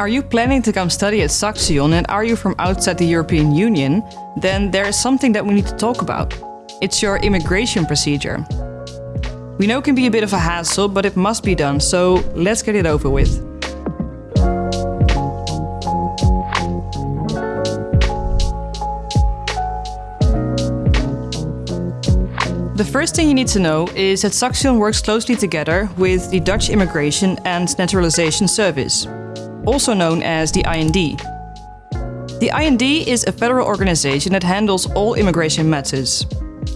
Are you planning to come study at Saxion and are you from outside the European Union? Then there is something that we need to talk about. It's your immigration procedure. We know it can be a bit of a hassle, but it must be done, so let's get it over with. The first thing you need to know is that Saxion works closely together with the Dutch Immigration and Naturalization Service, also known as the IND. The IND is a federal organization that handles all immigration matters.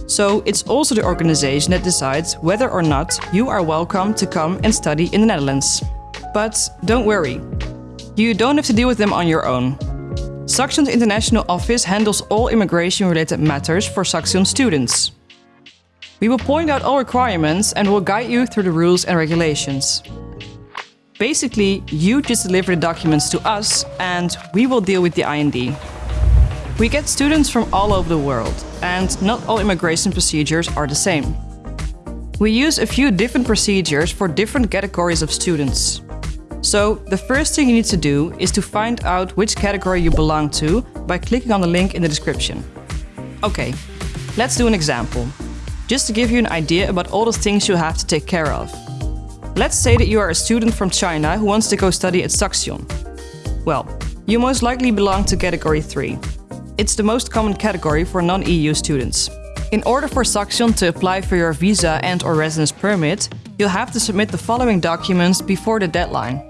So it's also the organization that decides whether or not you are welcome to come and study in the Netherlands. But don't worry, you don't have to deal with them on your own. Saxion's international office handles all immigration-related matters for Saxion students. We will point out all requirements and will guide you through the rules and regulations. Basically, you just deliver the documents to us and we will deal with the IND. We get students from all over the world and not all immigration procedures are the same. We use a few different procedures for different categories of students. So the first thing you need to do is to find out which category you belong to by clicking on the link in the description. Okay, let's do an example just to give you an idea about all the things you have to take care of. Let's say that you are a student from China who wants to go study at Saxion. Well, you most likely belong to category 3. It's the most common category for non-EU students. In order for Saxion to apply for your visa and or residence permit, you'll have to submit the following documents before the deadline.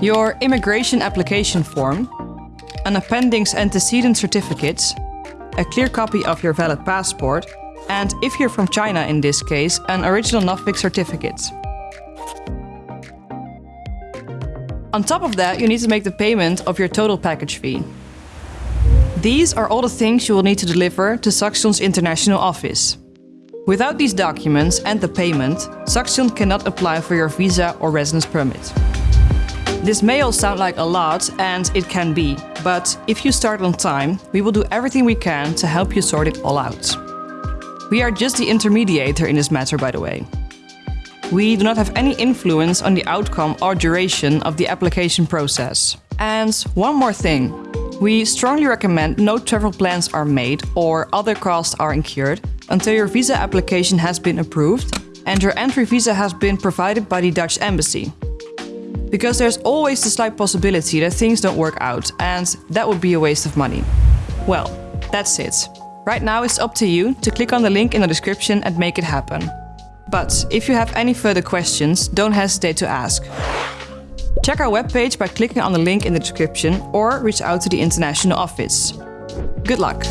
Your immigration application form, an appendix antecedent certificate, a clear copy of your valid passport, and if you're from China in this case, an original Nuffic certificate. On top of that, you need to make the payment of your total package fee. These are all the things you will need to deliver to Saxion's international office. Without these documents and the payment, Saxion cannot apply for your visa or residence permit. This may all sound like a lot, and it can be, but if you start on time, we will do everything we can to help you sort it all out. We are just the intermediator in this matter, by the way. We do not have any influence on the outcome or duration of the application process. And one more thing. We strongly recommend no travel plans are made or other costs are incurred until your visa application has been approved and your entry visa has been provided by the Dutch embassy. Because there's always the slight possibility that things don't work out and that would be a waste of money. Well, that's it. Right now it's up to you to click on the link in the description and make it happen. But if you have any further questions, don't hesitate to ask. Check our webpage by clicking on the link in the description or reach out to the international office. Good luck!